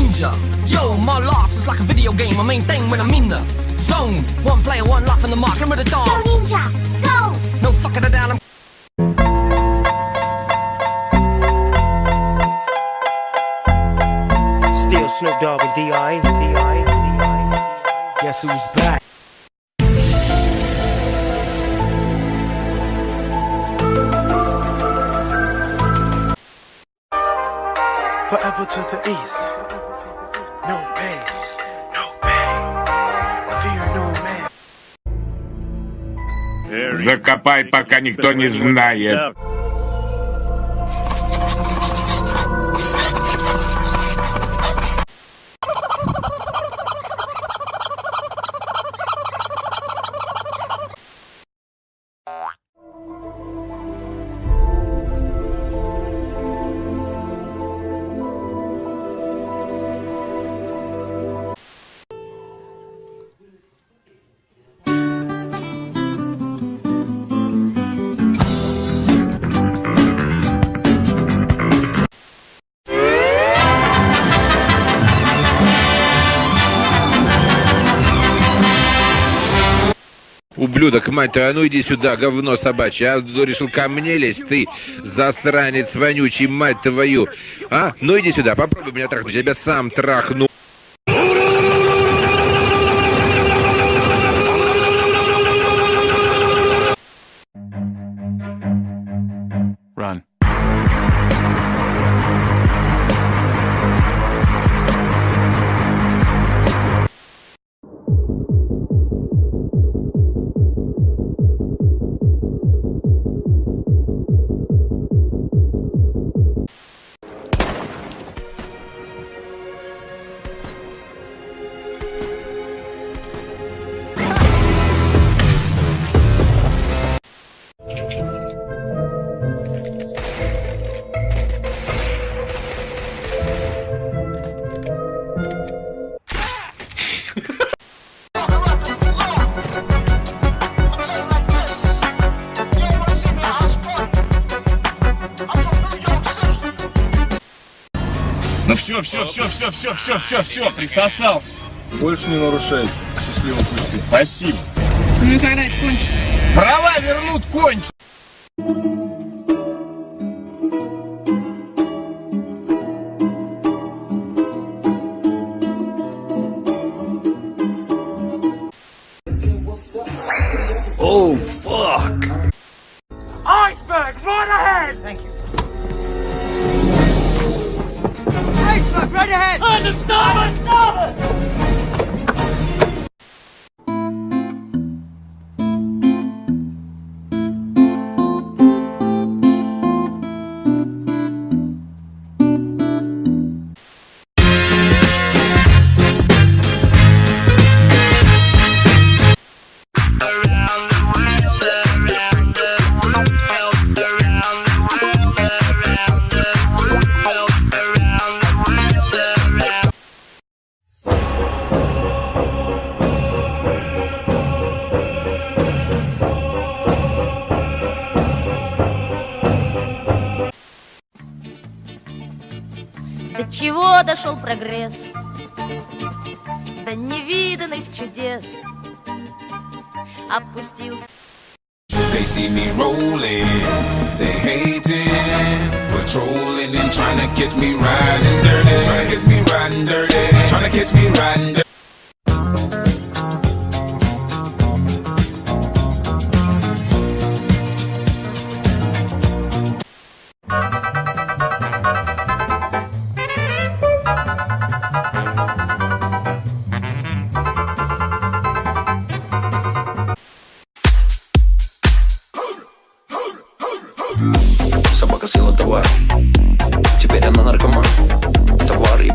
ninja. Yo, my life is like a video game. My main thing when I'm in the zone. One player, one life in the mark. Remember the Go ninja, go! No fucking it down. I'm Still Snoop Dogg and D.I. D.I. D.I. Guess who's back? Forever to the east. Закопай, пока никто не знает. Ублюдок, мать твою, а ну иди сюда, говно собачье. А решил ко мне лезть, ты засранец вонючий, мать твою. А? Ну иди сюда, попробуй меня трахнуть, я тебя сам трахну. Ну все, все, все, все, все, все, все, все, присосался. Больше не нарушайте. Счастливого пути. Спасибо. Ну когда это кончится? Права вернут кончу. Oh, fuck! Understand! Дошел прогресс? До невиданных чудес. Опустился.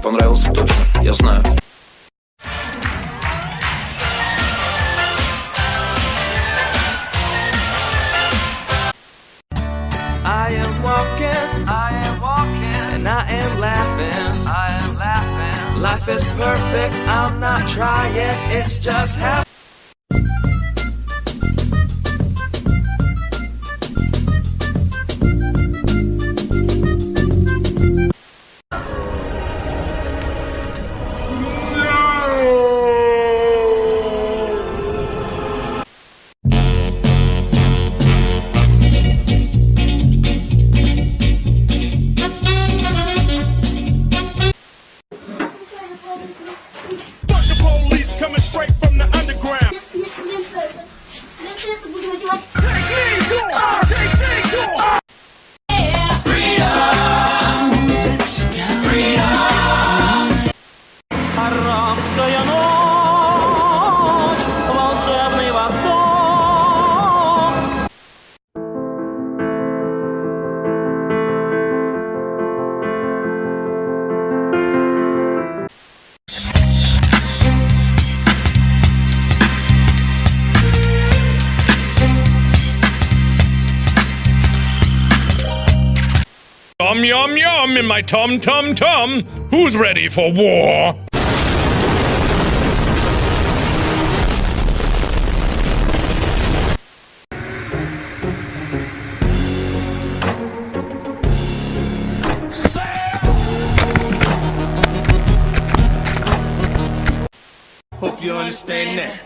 понравился точно, я знаю. I am walking, and I am laughing. Life is perfect, I'm not trying, it's just happening. Yum, yum, yum in my tum tum tum. Who's ready for war? Hope you understand that.